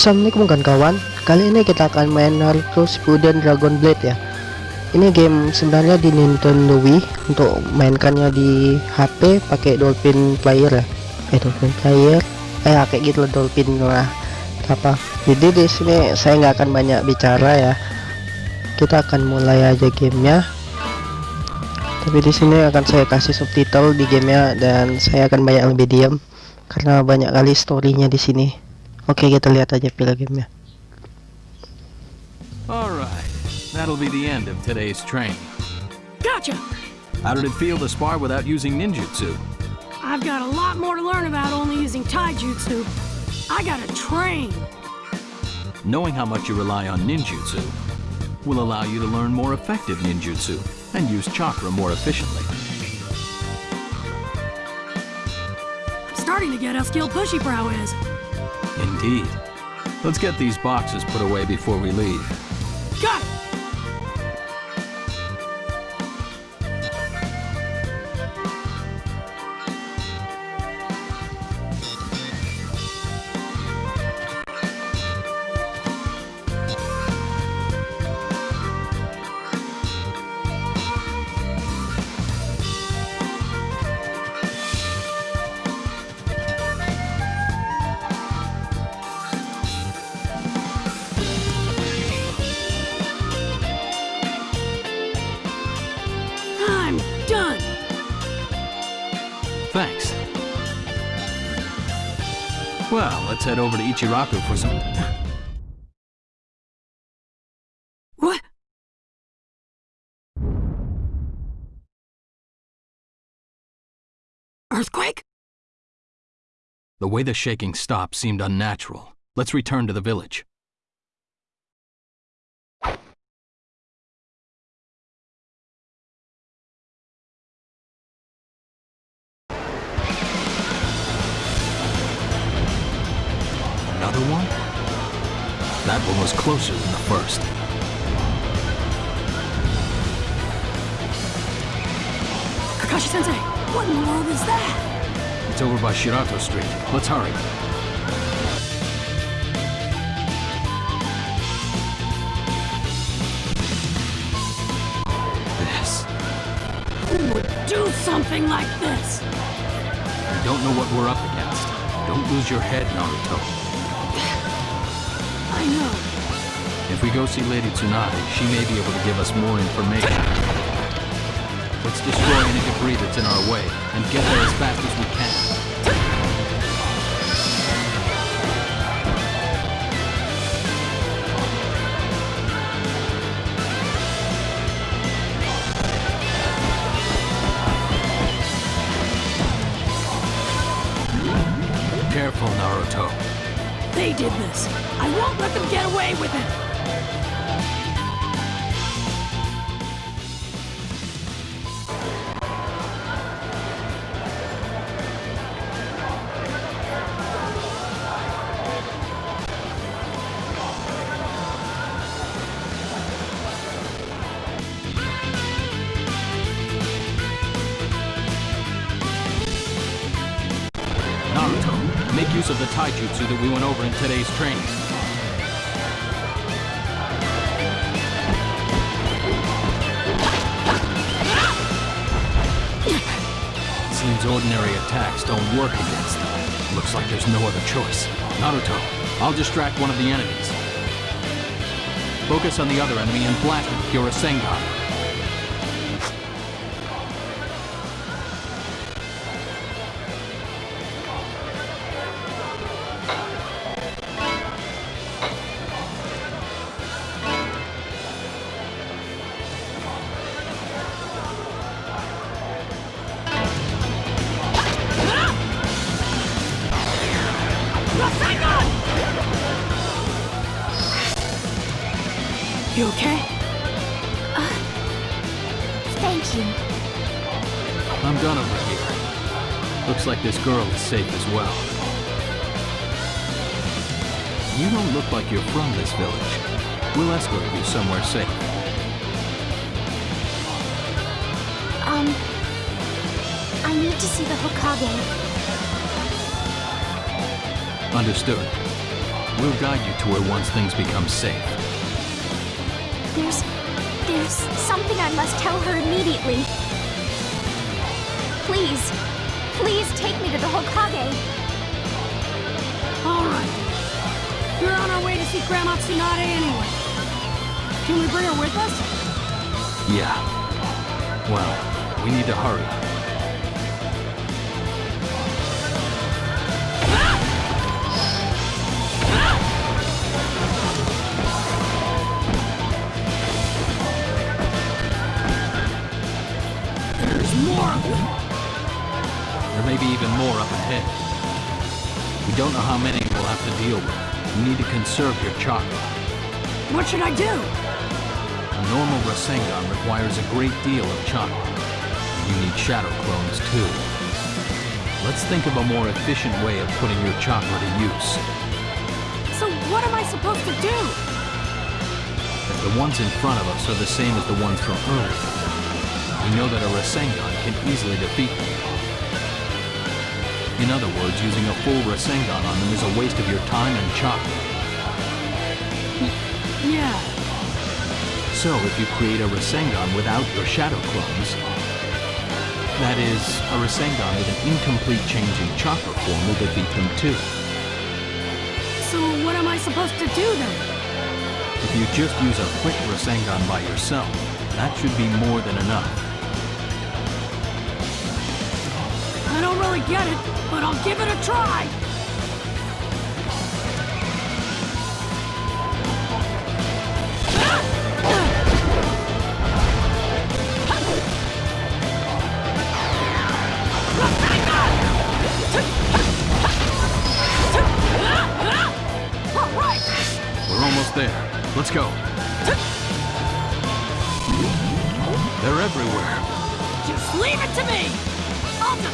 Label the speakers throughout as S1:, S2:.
S1: Assalamualaikum kawan-kawan. Kali ini kita akan main Naruto Shippuden Dragon Blade ya. Ini game sebenarnya di Nintendo Wii Untuk mainkannya di HP pakai Dolphin Player ya. Eh Dolphin Player? Eh ya, kayak gitu lah Dolphin lah. Apa? Jadi di sini saya nggak akan banyak bicara ya. Kita akan mulai aja gamenya. Tapi di sini akan saya kasih subtitle di gamenya Dan saya akan banyak lebih diam Karena banyak kali storynya di sini Oke kita lihat aja filmnya.
S2: Alright, that'll be the end of today's training.
S3: Gotcha!
S2: How did it feel to spar without using ninjutsu?
S3: I've got a lot more to learn about only using taijutsu. I gotta train.
S2: Knowing how much you rely on ninjutsu will allow you to learn more effective ninjutsu and use chakra more efficiently.
S3: I'm starting to get how skilled Bushy Brow is.
S2: Indeed. Let's get these boxes put away before we leave.
S3: Got it!
S2: Let's head over to Ichiraku for some...
S3: What? Earthquake?
S2: The way the shaking stopped seemed unnatural. Let's return to the village. That one was closer than the first.
S3: Kakashi Sensei, what in the world is that?
S2: It's over by Shirato Street. Let's hurry. This.
S3: Who would do something like this?
S2: We don't know what we're up against. Don't lose your head, Naruto.
S3: I know.
S2: If we go see Lady Tsunade, she may be able to give us more information. Let's destroy any debris that's in our way and get there as fast as we can. Careful, Naruto.
S3: They did this. I won't let them get away with it.
S2: The taijutsu that we went over in today's training. Seems ordinary attacks don't work against them. Looks like there's no other choice. Naruto, I'll distract one of the enemies. Focus on the other enemy and blast it with your Rasengan.
S3: You okay?
S4: Thank you.
S2: I'm done over here. Looks like this girl is safe as well. You don't look like you're from this village. We'll escort you somewhere safe.
S4: Um, I need to see the Hokage.
S2: Understood. We'll guide you to where once things become safe.
S4: There's. There's something I must tell her immediately. Please. Please take me to the Hokage.
S3: All right. We're on our way to see Grandma Tsunade anyway. Can we bring her with us?
S2: Yeah. Well, we need to hurry. There may be even more up ahead. We don't know how many we'll have to deal with. You need to conserve your chakra.
S3: What should I do?
S2: A normal Rasengan requires a great deal of chakra. You need shadow clones too. Let's think of a more efficient way of putting your chakra to use.
S3: So what am I supposed to do?
S2: If the ones in front of us are the same as the ones from earlier, we know that a Rasengan can easily defeat them. In other words, using a full Rasengan on them is a waste of your time and chakra.
S3: Yeah.
S2: So if you create a Rasengan without your shadow clones, that is, a Rasengan with an incomplete change in chakra form will defeat them too.
S3: So what am I supposed to do then?
S2: If you just use a quick Rasengan by yourself, that should be more than enough.
S3: I don't really get it, but I'll give it a try.
S2: We're almost there. Let's go.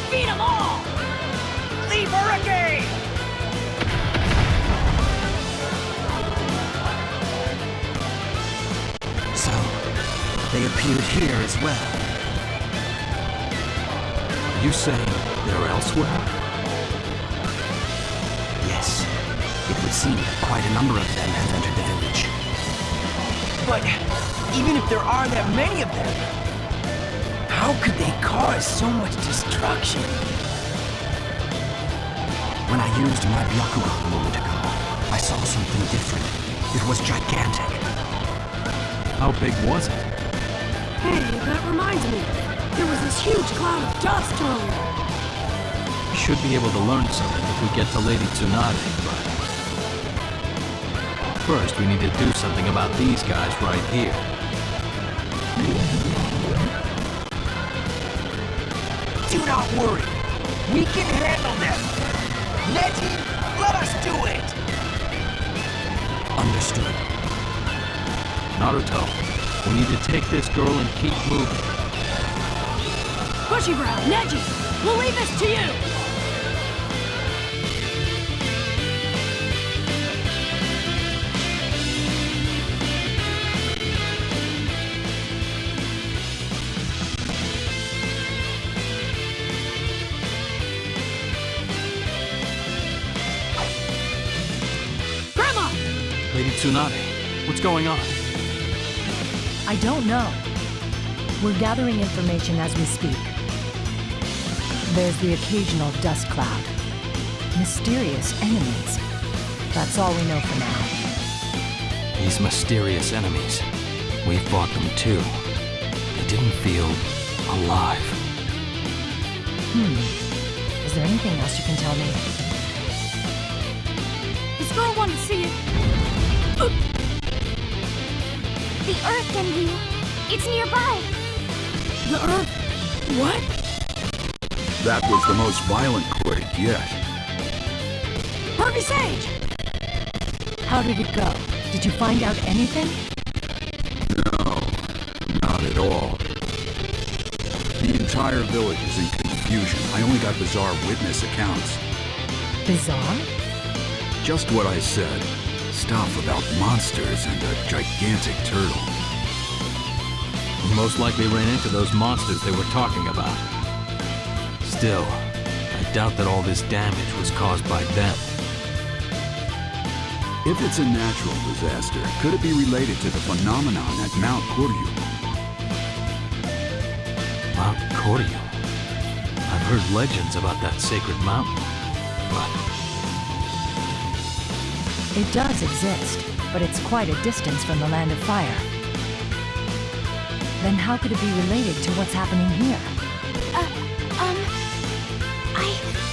S3: Defeat them all!
S5: Her again!
S6: So, they appeared here as well.
S2: Are you saying they're elsewhere?
S6: Yes, it would seem that quite a number of them have entered the village.
S5: But even if there are that many of them, how could they cause so much destruction?
S6: When I used my Byakugan a moment ago, I saw something different. It was gigantic.
S2: How big was it?
S3: Hey, that reminds me. There was this huge cloud of dust earlier.
S2: We should be able to learn something if we get to Lady Tsunade, but... First, we need to do something about these guys right here.
S5: Do not worry. We can handle them. Neji, let us do it.
S6: Understood.
S2: Naruto, we need to take this girl and keep moving.
S3: Bushy Brow, Neji, we'll leave this to you!
S2: Tsunade, what's going on?
S7: I don't know. We're gathering information as we speak. There's the occasional dust cloud. Mysterious enemies. That's all we know for now.
S2: These mysterious enemies. We fought them too. They didn't feel alive. Hmm.
S7: Is there anything else you can tell me?
S3: This girl wanted to see it.
S4: The Earth Genryu. It's nearby.
S3: The Earth. What?
S8: That was the most violent quake yet.
S3: Pervy Sage!
S7: How did it go? Did you find out anything?
S8: No, not at all. The entire village is in confusion. I only got bizarre witness accounts.
S7: Bizarre?
S8: Just what I said. Stuff about monsters and a gigantic turtle.
S2: We most likely ran into those monsters they were talking about. Still, I doubt that all this damage was caused by them.
S8: If it's a natural disaster, could it be related to the phenomenon at Mount Koryu?
S2: Mount Koryu. I've heard legends about that sacred mountain, but
S7: it does exist, but it's quite a distance from the Land of Fire. Then how could it be related to what's happening here? Uh, um... I...